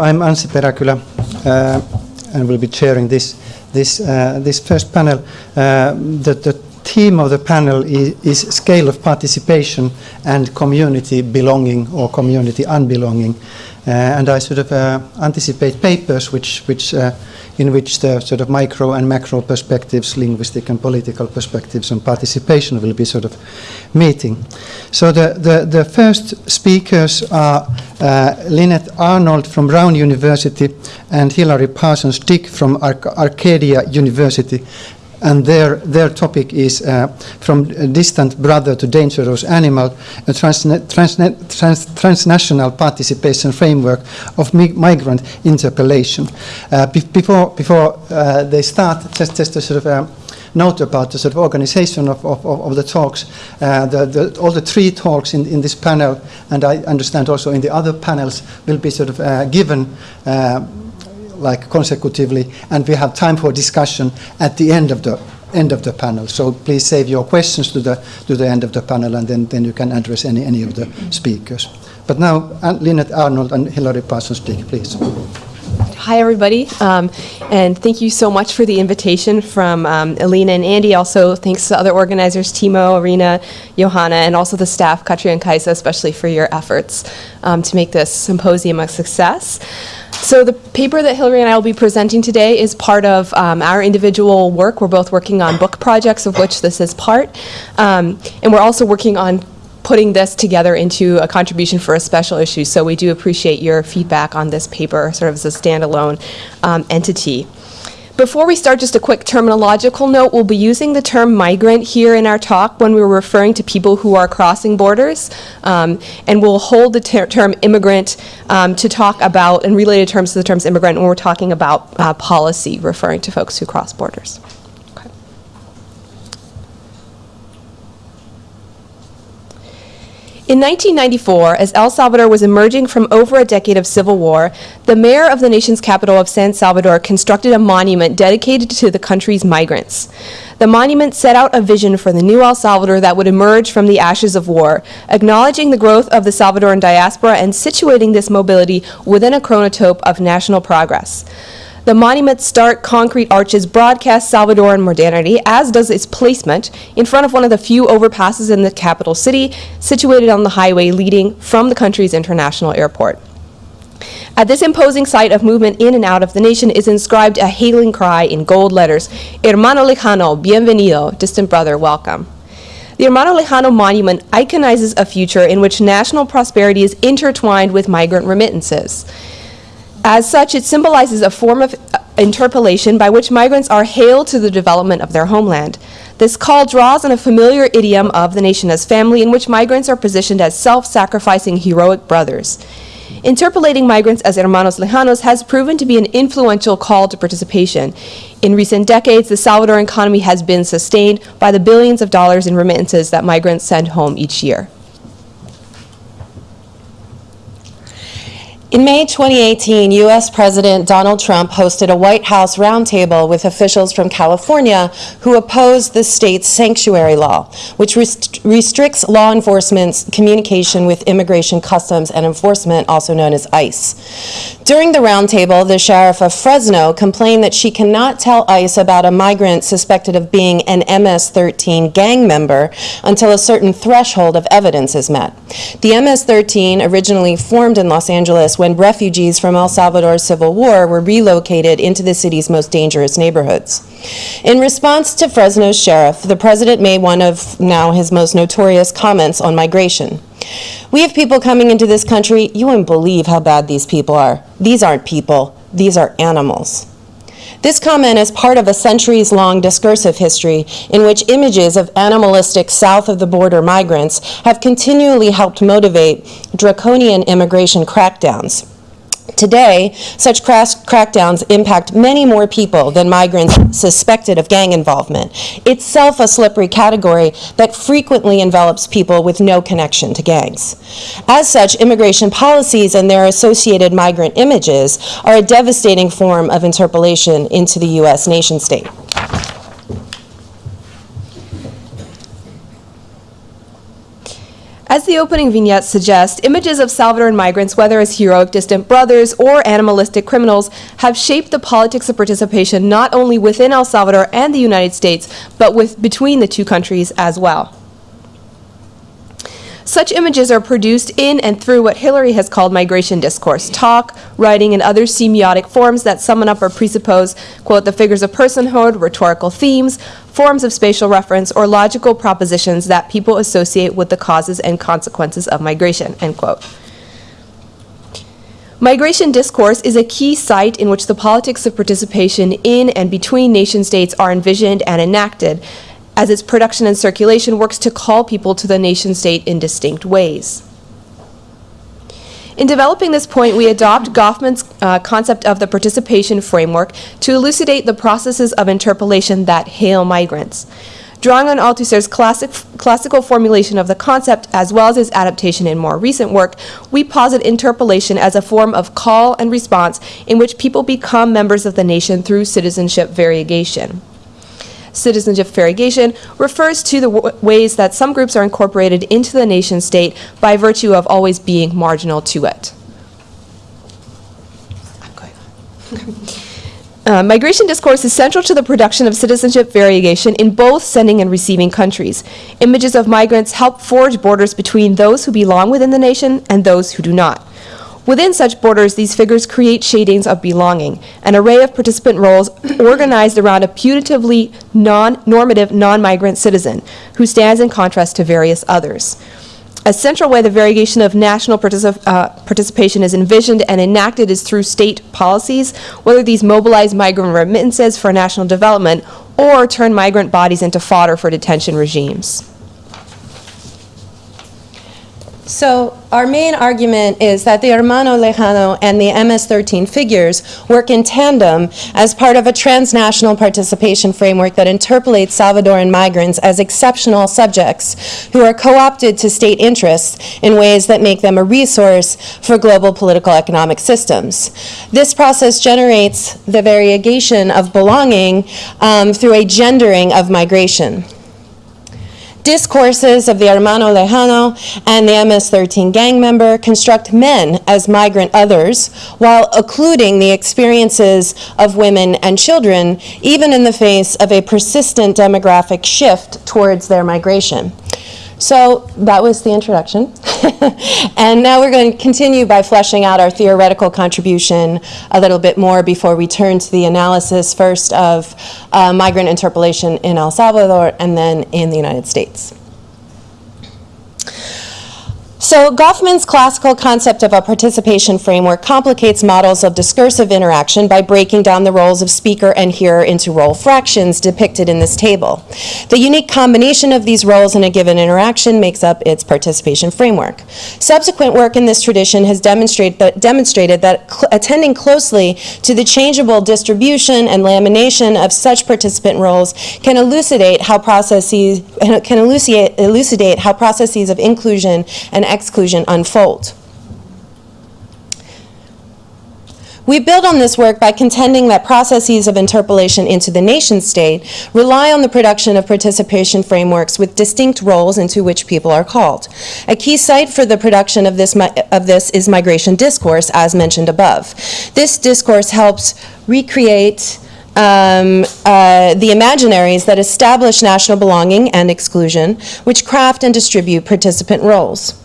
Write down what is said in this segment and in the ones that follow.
I'm Anssi Peräkylä uh, and will be chairing this, this, uh, this first panel. Uh, the, the theme of the panel is, is, scale of participation and community belonging or community unbelonging. Uh, and I sort of uh, anticipate papers which, which uh, in which the sort of micro and macro perspectives, linguistic and political perspectives on participation will be sort of meeting. So the, the, the first speakers are uh, Lynette Arnold from Brown University and Hilary Parsons Dick from Ar Arcadia University and their, their topic is uh, from distant brother to dangerous animal, a transna transna trans transnational participation framework of mi migrant interpellation. Uh, be before before uh, they start, just, just a sort of uh, note about the sort of organization of, of, of the talks. Uh, the, the, all the three talks in, in this panel, and I understand also in the other panels, will be sort of uh, given like consecutively, and we have time for discussion at the end of the end of the panel. So please save your questions to the to the end of the panel, and then, then you can address any any of the speakers. But now, Lynette Arnold and Hilary Parsons Dick, please. Hi, everybody, um, and thank you so much for the invitation from um, Alina and Andy. Also, thanks to other organizers, Timo, Arena, Johanna, and also the staff, Katri and Kaisa, especially for your efforts um, to make this symposium a success. So the paper that Hilary and I will be presenting today is part of um, our individual work. We're both working on book projects, of which this is part. Um, and we're also working on putting this together into a contribution for a special issue. So we do appreciate your feedback on this paper sort of as a standalone um, entity. Before we start, just a quick terminological note. We'll be using the term migrant here in our talk when we're referring to people who are crossing borders. Um, and we'll hold the ter term immigrant um, to talk about, and related terms to the terms immigrant when we're talking about uh, policy, referring to folks who cross borders. In 1994, as El Salvador was emerging from over a decade of civil war, the mayor of the nation's capital of San Salvador constructed a monument dedicated to the country's migrants. The monument set out a vision for the new El Salvador that would emerge from the ashes of war, acknowledging the growth of the Salvadoran diaspora and situating this mobility within a chronotope of national progress. The monument's stark concrete arches broadcast Salvadoran modernity, as does its placement, in front of one of the few overpasses in the capital city, situated on the highway leading from the country's international airport. At this imposing site of movement in and out of the nation is inscribed a hailing cry in gold letters, Hermano Lejano, bienvenido, distant brother, welcome. The Hermano Lejano monument iconizes a future in which national prosperity is intertwined with migrant remittances. As such, it symbolizes a form of uh, interpolation by which migrants are hailed to the development of their homeland. This call draws on a familiar idiom of the nation as family in which migrants are positioned as self-sacrificing heroic brothers. Interpolating migrants as hermanos lejanos has proven to be an influential call to participation. In recent decades, the Salvadoran economy has been sustained by the billions of dollars in remittances that migrants send home each year. In May 2018, U.S. President Donald Trump hosted a White House roundtable with officials from California who opposed the state's sanctuary law, which rest restricts law enforcement's communication with Immigration Customs and Enforcement, also known as ICE. During the roundtable, the sheriff of Fresno complained that she cannot tell ICE about a migrant suspected of being an MS-13 gang member until a certain threshold of evidence is met. The MS-13 originally formed in Los Angeles when refugees from El Salvador's civil war were relocated into the city's most dangerous neighborhoods. In response to Fresno's sheriff, the president made one of now his most notorious comments on migration. We have people coming into this country, you wouldn't believe how bad these people are. These aren't people, these are animals. This comment is part of a centuries-long discursive history in which images of animalistic south-of-the-border migrants have continually helped motivate draconian immigration crackdowns. Today, such crackdowns impact many more people than migrants suspected of gang involvement, itself a slippery category that frequently envelops people with no connection to gangs. As such, immigration policies and their associated migrant images are a devastating form of interpolation into the U.S. nation state. As the opening vignette suggests, images of Salvadoran migrants, whether as heroic distant brothers or animalistic criminals, have shaped the politics of participation not only within El Salvador and the United States, but with, between the two countries as well. Such images are produced in and through what Hilary has called migration discourse, talk, writing, and other semiotic forms that summon up or presuppose, quote, the figures of personhood, rhetorical themes, forms of spatial reference, or logical propositions that people associate with the causes and consequences of migration, end quote. Migration discourse is a key site in which the politics of participation in and between nation states are envisioned and enacted, as its production and circulation works to call people to the nation state in distinct ways. In developing this point, we adopt Goffman's uh, concept of the participation framework to elucidate the processes of interpolation that hail migrants. Drawing on Althusser's classic, classical formulation of the concept, as well as his adaptation in more recent work, we posit interpolation as a form of call and response in which people become members of the nation through citizenship variegation citizenship variegation refers to the ways that some groups are incorporated into the nation state by virtue of always being marginal to it. Uh, migration discourse is central to the production of citizenship variegation in both sending and receiving countries. Images of migrants help forge borders between those who belong within the nation and those who do not. Within such borders, these figures create shadings of belonging, an array of participant roles organized around a putatively non-normative non-migrant citizen who stands in contrast to various others. A central way the variegation of national particip- uh, participation is envisioned and enacted is through state policies, whether these mobilize migrant remittances for national development or turn migrant bodies into fodder for detention regimes. So our main argument is that the Hermano Lejano and the MS-13 figures work in tandem as part of a transnational participation framework that interpolates Salvadoran migrants as exceptional subjects who are co-opted to state interests in ways that make them a resource for global political economic systems. This process generates the variegation of belonging um, through a gendering of migration discourses of the Hermano Lejano and the MS-13 gang member construct men as migrant others while occluding the experiences of women and children, even in the face of a persistent demographic shift towards their migration. So that was the introduction. and now we're going to continue by fleshing out our theoretical contribution a little bit more before we turn to the analysis first of uh, migrant interpellation in El Salvador and then in the United States. So Goffman's classical concept of a participation framework complicates models of discursive interaction by breaking down the roles of speaker and hearer into role fractions depicted in this table. The unique combination of these roles in a given interaction makes up its participation framework. Subsequent work in this tradition has demonstrate that, demonstrated that cl attending closely to the changeable distribution and lamination of such participant roles can elucidate how processes can elucidate, elucidate how processes of inclusion and exclusion unfold. We build on this work by contending that processes of interpolation into the nation state rely on the production of participation frameworks with distinct roles into which people are called. A key site for the production of this, of this is migration discourse, as mentioned above. This discourse helps recreate um, uh, the imaginaries that establish national belonging and exclusion, which craft and distribute participant roles.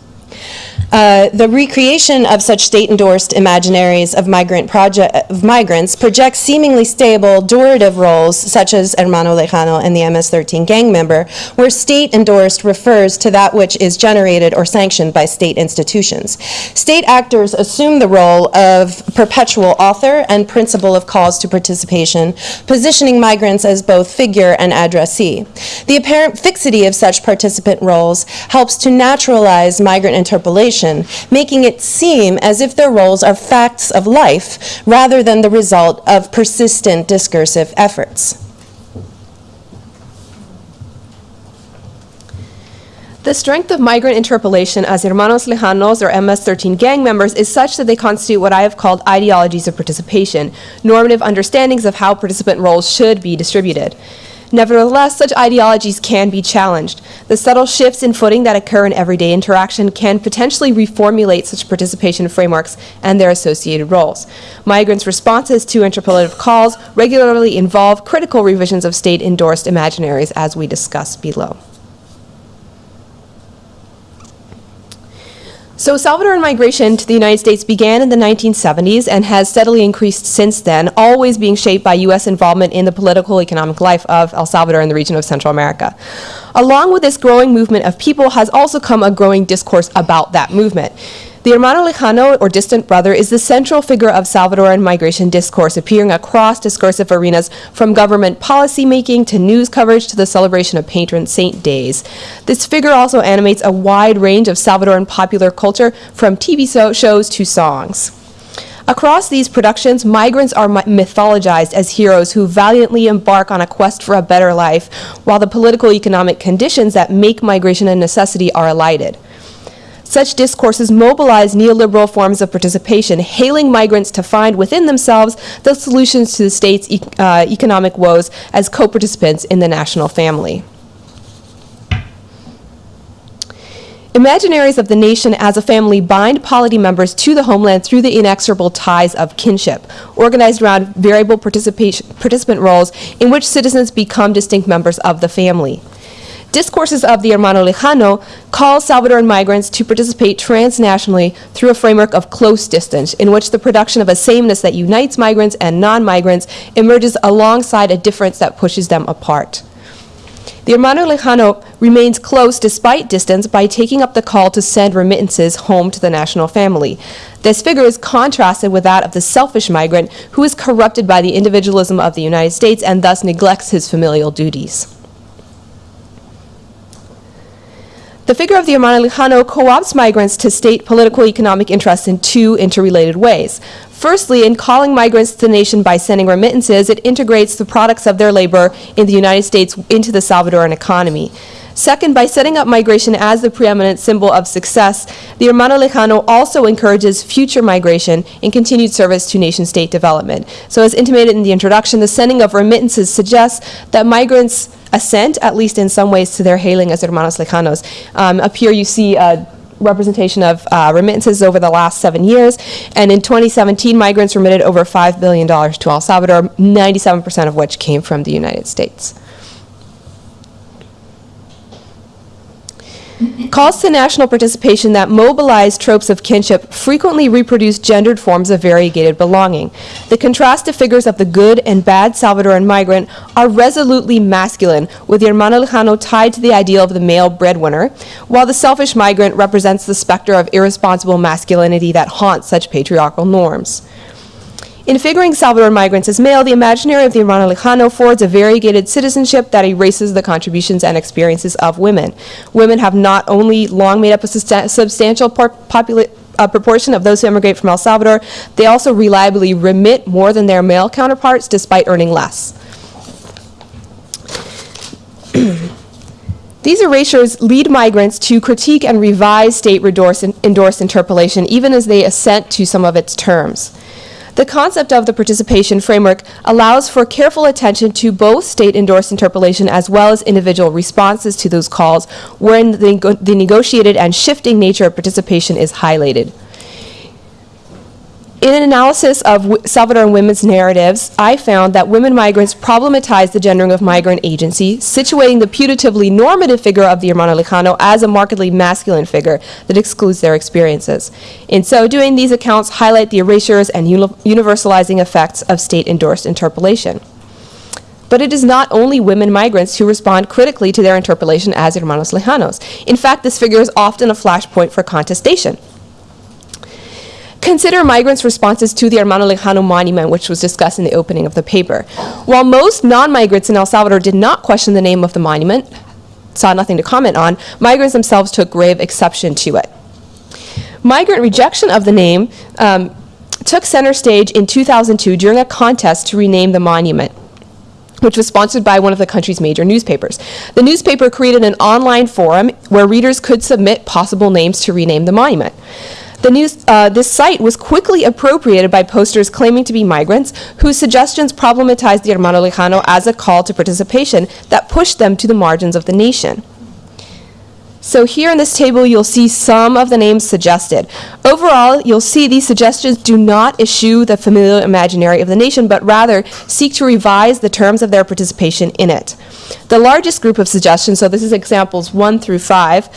Uh, the recreation of such state-endorsed imaginaries of, migrant of migrants projects seemingly stable, durative roles, such as Hermano Lejano and the MS-13 gang member, where state-endorsed refers to that which is generated or sanctioned by state institutions. State actors assume the role of perpetual author and principal of calls to participation, positioning migrants as both figure and addressee. The apparent fixity of such participant roles helps to naturalize migrant making it seem as if their roles are facts of life rather than the result of persistent discursive efforts. The strength of migrant interpellation as Hermanos Lejanos or MS-13 gang members is such that they constitute what I have called ideologies of participation, normative understandings of how participant roles should be distributed. Nevertheless, such ideologies can be challenged. The subtle shifts in footing that occur in everyday interaction can potentially reformulate such participation frameworks and their associated roles. Migrants' responses to interpellative calls regularly involve critical revisions of state endorsed imaginaries, as we discuss below. So Salvadoran migration to the United States began in the 1970s and has steadily increased since then, always being shaped by U.S. involvement in the political economic life of El Salvador and the region of Central America. Along with this growing movement of people has also come a growing discourse about that movement. The hermano lejano, or distant brother, is the central figure of Salvadoran migration discourse, appearing across discursive arenas from government policymaking to news coverage to the celebration of patron saint days. This figure also animates a wide range of Salvadoran popular culture, from TV so- shows to songs. Across these productions, migrants are mythologized as heroes who valiantly embark on a quest for a better life, while the political economic conditions that make migration a necessity are elided. Such discourses mobilize neoliberal forms of participation, hailing migrants to find within themselves the solutions to the state's e- uh, economic woes as co participants in the national family. Imaginaries of the nation as a family bind polity members to the homeland through the inexorable ties of kinship, organized around variable participation, participant roles in which citizens become distinct members of the family. Discourses of the Hermano Lejano call Salvadoran migrants to participate transnationally through a framework of close distance, in which the production of a sameness that unites migrants and non migrants emerges alongside a difference that pushes them apart. The Hermano Lejano remains close despite distance by taking up the call to send remittances home to the national family. This figure is contrasted with that of the selfish migrant who is corrupted by the individualism of the United States and thus neglects his familial duties. The figure of the Lejano co-opts migrants to state political economic interests in two interrelated ways. Firstly, in calling migrants to the nation by sending remittances, it integrates the products of their labor in the United States into the Salvadoran economy. Second, by setting up migration as the preeminent symbol of success, the Hermano Lejano also encourages future migration and continued service to nation state development. So, as intimated in the introduction, the sending of remittances suggests that migrants assent, at least in some ways, to their hailing as hermanos lejanos. Um, up here, you see a representation of uh, remittances over the last seven years. And in 2017, migrants remitted over $5 billion to El Salvador, 97% of which came from the United States. Calls to national participation that mobilize tropes of kinship frequently reproduce gendered forms of variegated belonging. The contrastive figures of the good and bad Salvadoran migrant are resolutely masculine, with the hermano lejano tied to the ideal of the male breadwinner, while the selfish migrant represents the specter of irresponsible masculinity that haunts such patriarchal norms. In figuring Salvadoran migrants as male, the imaginary of the Hermano Lejano forwards a variegated citizenship that erases the contributions and experiences of women. Women have not only long made up a substantial uh, proportion of those who emigrate from El Salvador, they also reliably remit more than their male counterparts despite earning less. These erasures lead migrants to critique and revise state endorsed endorsed interpolation, even as they assent to some of its terms. The concept of the participation framework allows for careful attention to both state endorsed interpolation as well as individual responses to those calls, wherein the, the negotiated and shifting nature of participation is highlighted. In an analysis of Salvadoran women's narratives, I found that women migrants problematize the gendering of migrant agency, situating the putatively normative figure of the hermano lejano as a markedly masculine figure that excludes their experiences. In so doing, these accounts highlight the erasures and uni- universalizing effects of state-endorsed interpolation. But it is not only women migrants who respond critically to their interpolation as hermanos lejanos. In fact, this figure is often a flashpoint for contestation. Consider migrants' responses to the Hermano Lejano monument, which was discussed in the opening of the paper. While most non migrants in El Salvador did not question the name of the monument, saw nothing to comment on, migrants themselves took grave exception to it. Migrant rejection of the name um, took center stage in 2002 during a contest to rename the monument which was sponsored by one of the country's major newspapers. The newspaper created an online forum where readers could submit possible names to rename the monument. The news, uh, this site was quickly appropriated by posters claiming to be migrants whose suggestions problematized the Hermano Lejano as a call to participation that pushed them to the margins of the nation. So here in this table, you'll see some of the names suggested. Overall, you'll see these suggestions do not eschew the familial imaginary of the nation, but rather seek to revise the terms of their participation in it. The largest group of suggestions, so this is examples one through five,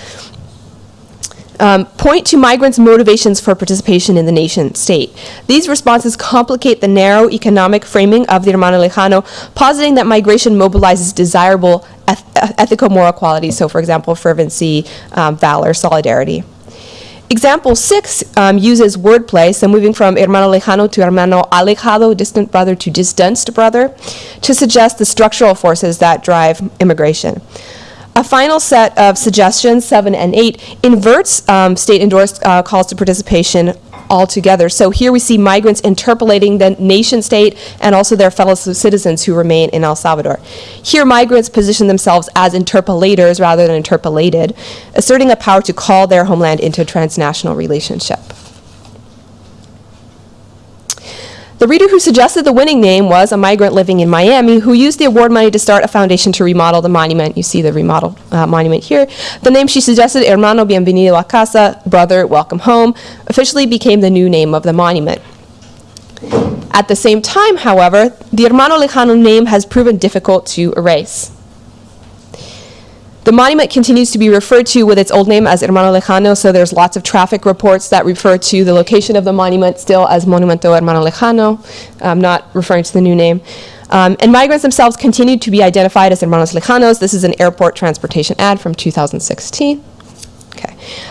um, point to migrants' motivations for participation in the nation state. These responses complicate the narrow economic framing of the Hermano Lejano, positing that migration mobilizes desirable eth- ethical moral qualities, so for example, fervency, um, valor, solidarity. Example six um, uses wordplay, so moving from hermano lejano to hermano alejado, distant brother to distanced brother, to suggest the structural forces that drive immigration. A final set of suggestions, seven and eight, inverts um, state endorsed uh, calls to participation altogether. So here we see migrants interpolating the nation state and also their fellow citizens who remain in El Salvador. Here, migrants position themselves as interpolators rather than interpolated, asserting a power to call their homeland into a transnational relationship. The reader who suggested the winning name was a migrant living in Miami who used the award money to start a foundation to remodel the monument. You see the remodeled uh, monument here. The name she suggested, Hermano Bienvenido a Casa, Brother, Welcome Home, officially became the new name of the monument. At the same time, however, the Hermano Lejano name has proven difficult to erase. The monument continues to be referred to with its old name as Hermano Lejano, so there's lots of traffic reports that refer to the location of the monument still as Monumento Hermano Lejano, um, not referring to the new name. Um, and migrants themselves continue to be identified as Hermanos Lejanos. This is an airport transportation ad from 2016.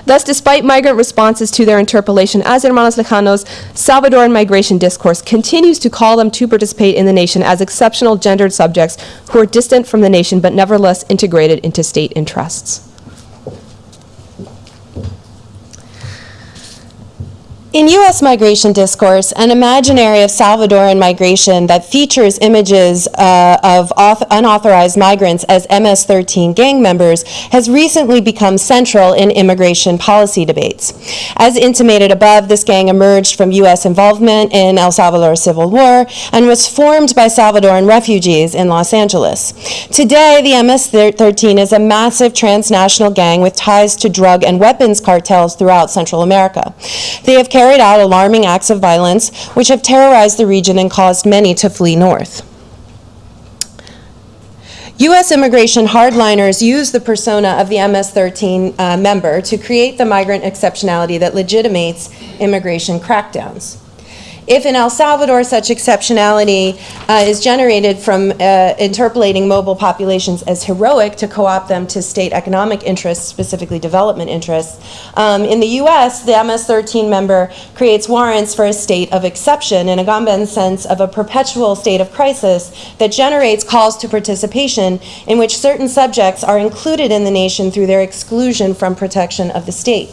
Thus, despite migrant responses to their interpolation as hermanos lejanos, Salvadoran migration discourse continues to call them to participate in the nation as exceptional gendered subjects who are distant from the nation but nevertheless integrated into state interests. In U.S. migration discourse, an imaginary of Salvadoran migration that features images uh, of unauthorized migrants as MS 13 gang members has recently become central in immigration policy debates. As intimated above, this gang emerged from U.S. involvement in El Salvador's civil war and was formed by Salvadoran refugees in Los Angeles. Today, the MS 13 is a massive transnational gang with ties to drug and weapons cartels throughout Central America. They have carried out alarming acts of violence which have terrorized the region and caused many to flee north. U.S. immigration hardliners use the persona of the MS 13 uh, member to create the migrant exceptionality that legitimates immigration crackdowns. If in El Salvador such exceptionality uh, is generated from uh, interpolating mobile populations as heroic to co-opt them to state economic interests, specifically development interests, um, in the U.S., the MS-13 member creates warrants for a state of exception in a Agamben's sense of a perpetual state of crisis that generates calls to participation in which certain subjects are included in the nation through their exclusion from protection of the state.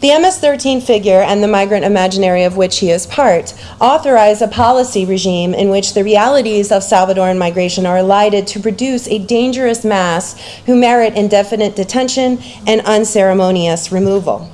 The MS-13 figure and the migrant imaginary of which he is part authorize a policy regime in which the realities of Salvadoran migration are elided to produce a dangerous mass who merit indefinite detention and unceremonious removal.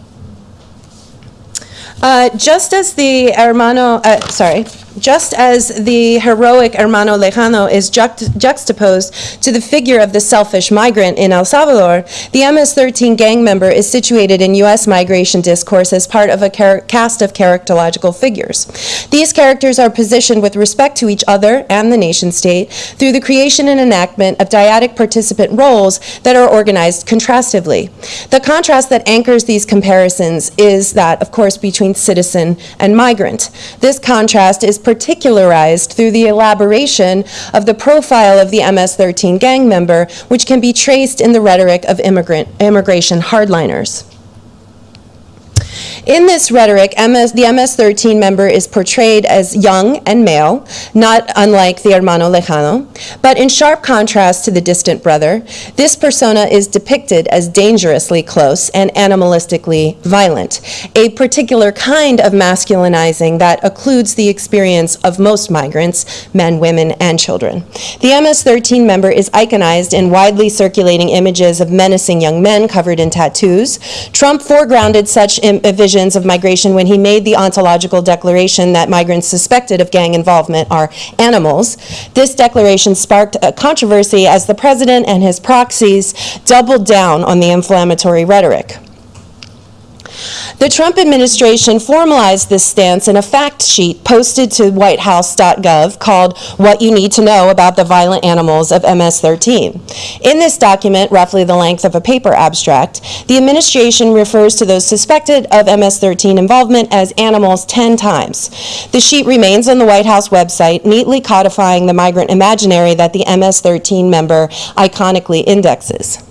Uh, just as the hermano, uh, sorry, just as the heroic hermano lejano is juxt- juxtaposed to the figure of the selfish migrant in El Salvador, the MS-13 gang member is situated in U.S. migration discourse as part of a cast of characterological figures. These characters are positioned with respect to each other and the nation state through the creation and enactment of dyadic participant roles that are organized contrastively. The contrast that anchors these comparisons is that, of course, between citizen and migrant. This contrast is particularized through the elaboration of the profile of the MS-13 gang member, which can be traced in the rhetoric of immigrant, immigration hardliners. In this rhetoric, MS, the MS-13 member is portrayed as young and male, not unlike the hermano lejano, but in sharp contrast to the distant brother, this persona is depicted as dangerously close and animalistically violent, a particular kind of masculinizing that occludes the experience of most migrants, men, women, and children. The MS-13 member is iconized in widely circulating images of menacing young men covered in tattoos. Trump foregrounded such im- Uh, visions of migration when he made the ontological declaration that migrants suspected of gang involvement are animals. This declaration sparked a controversy as the president and his proxies doubled down on the inflammatory rhetoric. The Trump administration formalized this stance in a fact sheet posted to whitehouse.gov called What You Need to Know About the Violent Animals of MS 13. In this document, roughly the length of a paper abstract, the administration refers to those suspected of MS 13 involvement as animals 10 times. The sheet remains on the White House website, neatly codifying the migrant imaginary that the MS 13 member iconically indexes.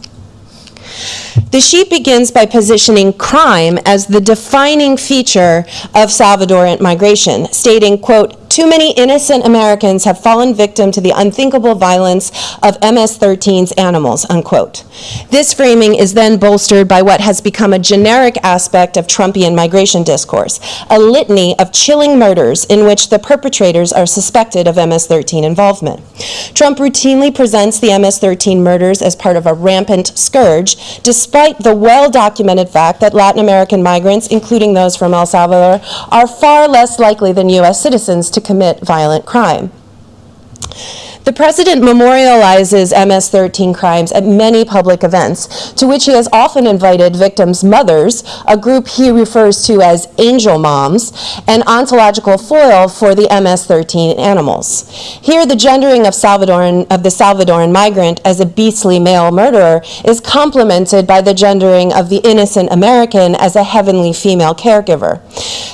The sheet begins by positioning crime as the defining feature of Salvadoran migration, stating, quote, too many innocent Americans have fallen victim to the unthinkable violence of MS-13's animals, unquote. This framing is then bolstered by what has become a generic aspect of Trumpian migration discourse, a litany of chilling murders in which the perpetrators are suspected of MS-13 involvement. Trump routinely presents the MS-13 murders as part of a rampant scourge, despite the well-documented fact that Latin American migrants, including those from El Salvador, are far less likely than U.S. citizens to commit violent crime. The president memorializes MS 13 crimes at many public events, to which he has often invited victims' mothers, a group he refers to as angel moms, an ontological foil for the MS 13 animals. Here, the gendering of, Salvadoran, of the Salvadoran migrant as a beastly male murderer is complemented by the gendering of the innocent American as a heavenly female caregiver.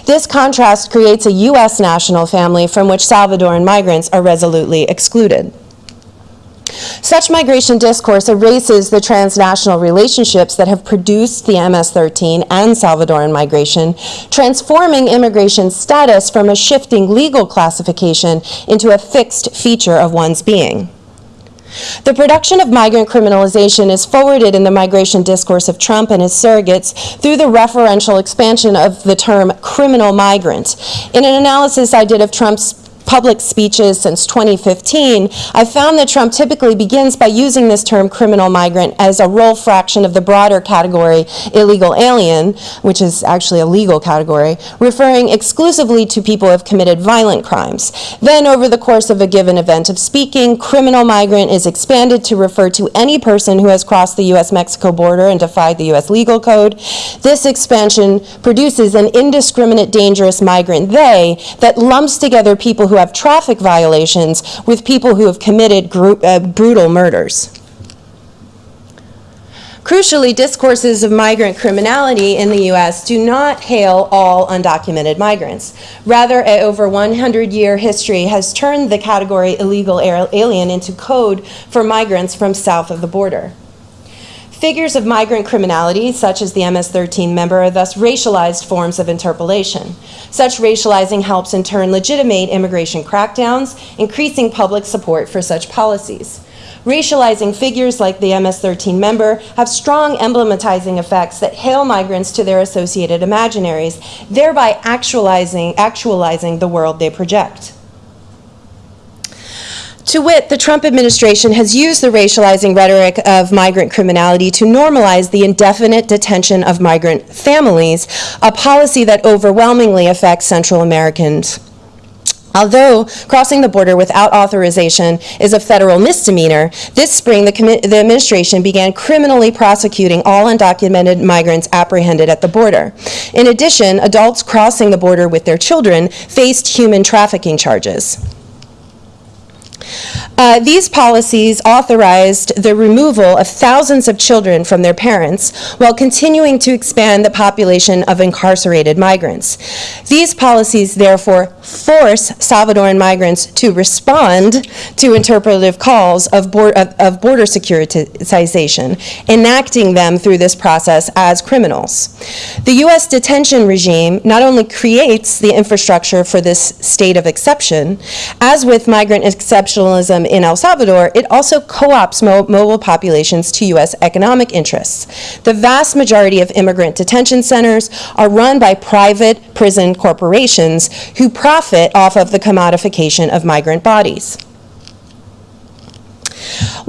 This contrast creates a U.S. national family from which Salvadoran migrants are resolutely excluded. Such migration discourse erases the transnational relationships that have produced the MS-13 and Salvadoran migration, transforming immigration status from a shifting legal classification into a fixed feature of one's being. The production of migrant criminalization is forwarded in the migration discourse of Trump and his surrogates through the referential expansion of the term criminal migrant. In an analysis I did of Trump's public speeches since 2015, I found that Trump typically begins by using this term criminal migrant as a role fraction of the broader category illegal alien, which is actually a legal category, referring exclusively to people who have committed violent crimes. Then, over the course of a given event of speaking, criminal migrant is expanded to refer to any person who has crossed the U.S. Mexico border and defied the U.S. legal code. This expansion produces an indiscriminate dangerous migrant they that lumps together people who have traffic violations with people who have committed gru- uh, brutal murders. Crucially, discourses of migrant criminality in the U.S. do not hail all undocumented migrants. Rather, a over 100-year history has turned the category illegal alien into code for migrants from south of the border. Figures of migrant criminality, such as the MS-13 member, are thus racialized forms of interpolation. Such racializing helps in turn legitimate immigration crackdowns, increasing public support for such policies. Racializing figures like the MS-13 member have strong emblematizing effects that hail migrants to their associated imaginaries, thereby actualizing, actualizing the world they project. To wit, the Trump administration has used the racializing rhetoric of migrant criminality to normalize the indefinite detention of migrant families, a policy that overwhelmingly affects Central Americans. Although crossing the border without authorization is a federal misdemeanor, this spring the, the, administration began criminally prosecuting all undocumented migrants apprehended at the border. In addition, adults crossing the border with their children faced human trafficking charges. Uh, These policies authorized the removal of thousands of children from their parents while continuing to expand the population of incarcerated migrants. These policies therefore force Salvadoran migrants to respond to interpretive calls of bor- of of border securitization, enacting them through this process as criminals. The U.S. detention regime not only creates the infrastructure for this state of exception, as with migrant exceptionalism in El Salvador, it also co-ops mo- mobile populations to U.S. economic interests. The vast majority of immigrant detention centers are run by private prison corporations who profit off of the commodification of migrant bodies.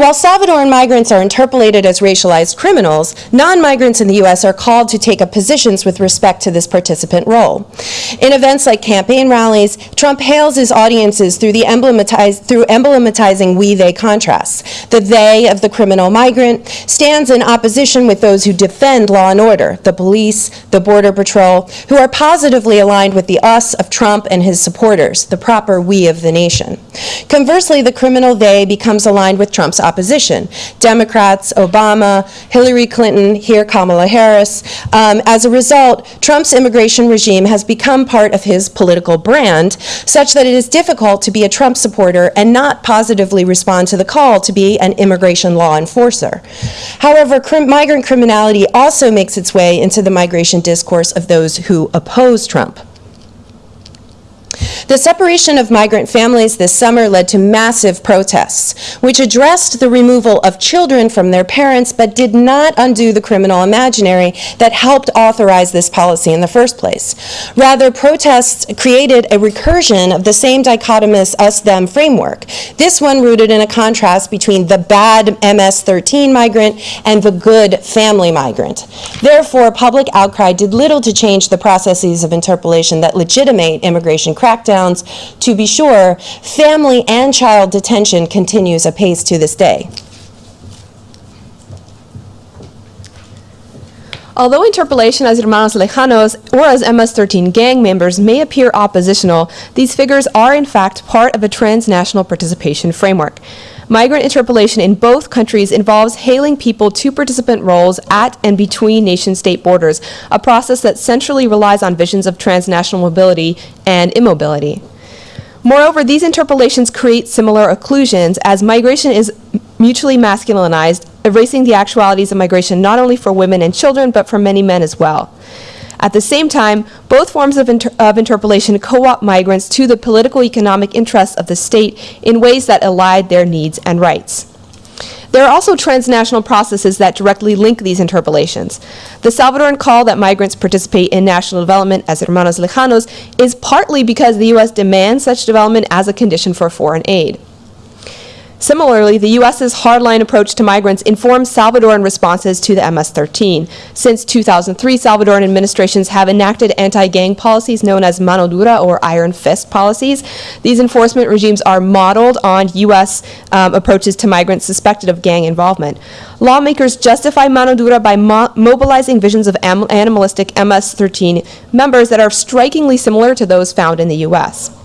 While Salvadoran migrants are interpolated as racialized criminals, non-migrants in the U.S. are called to take up positions with respect to this participant role. In events like campaign rallies, Trump hails his audiences through the through emblematizing we-they contrasts. The they of the criminal migrant stands in opposition with those who defend law and order, the police, the border patrol, who are positively aligned with the us of Trump and his supporters, the proper we of the nation. Conversely, the criminal they becomes aligned with Trump's opposition. Democrats, Obama, Hillary Clinton, here Kamala Harris. Um, as a result, Trump's immigration regime has become part of his political brand, such that it is difficult to be a Trump supporter and not positively respond to the call to be an immigration law enforcer. However, crim- migrant criminality also makes its way into the migration discourse of those who oppose Trump. The separation of migrant families this summer led to massive protests, which addressed the removal of children from their parents but did not undo the criminal imaginary that helped authorize this policy in the first place. Rather, protests created a recursion of the same dichotomous us-them framework, this one rooted in a contrast between the bad MS-13 migrant and the good family migrant. Therefore, public outcry did little to change the processes of interpolation that legitimate immigration crackdowns. To be sure, family and child detention continues apace to this day. Although interpolation as hermanos lejanos or as MS-13 gang members may appear oppositional, these figures are in fact part of a transnational participation framework. Migrant interpolation in both countries involves hailing people to participant roles at and between nation-state borders, a process that centrally relies on visions of transnational mobility and immobility. Moreover, these interpolations create similar occlusions as migration is mutually masculinized, erasing the actualities of migration not only for women and children, but for many men as well. At the same time, both forms of, inter- of interpolation co-opt migrants to the political economic interests of the state in ways that allied their needs and rights. There are also transnational processes that directly link these interpolations. The Salvadoran call that migrants participate in national development as hermanos lejanos is partly because the U.S. demands such development as a condition for foreign aid. Similarly, the U.S.'s hardline approach to migrants informs Salvadoran responses to the MS-13. Since 2003, Salvadoran administrations have enacted anti-gang policies known as mano dura or iron fist policies. These enforcement regimes are modeled on U.S. um, approaches to migrants suspected of gang involvement. Lawmakers justify mano dura by mo- mobilizing visions of animalistic MS-13 members that are strikingly similar to those found in the U.S.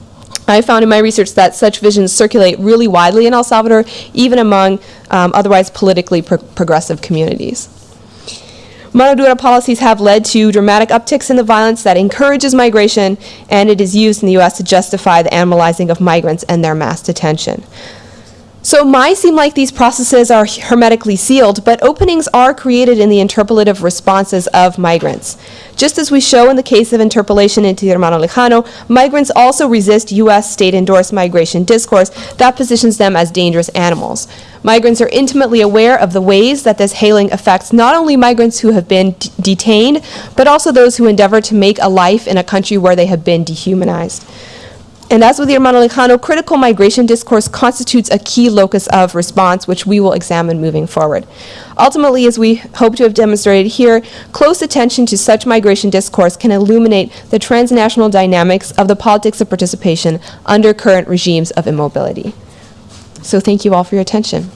I found in my research that such visions circulate really widely in El Salvador, even among um, otherwise politically pro- progressive communities. Mano dura policies have led to dramatic upticks in the violence that encourages migration, and it is used in the U.S. to justify the animalizing of migrants and their mass detention. So might seem like these processes are hermetically sealed, but openings are created in the interpolative responses of migrants. Just as we show in the case of interpolation into Hermano Lejano, migrants also resist U.S. state-endorsed migration discourse that positions them as dangerous animals. Migrants are intimately aware of the ways that this hailing affects not only migrants who have been detained, but also those who endeavor to make a life in a country where they have been dehumanized. And as with Hermano Lejano, critical migration discourse constitutes a key locus of response, which we will examine moving forward. Ultimately, as we hope to have demonstrated here, close attention to such migration discourse can illuminate the transnational dynamics of the politics of participation under current regimes of immobility. So thank you all for your attention.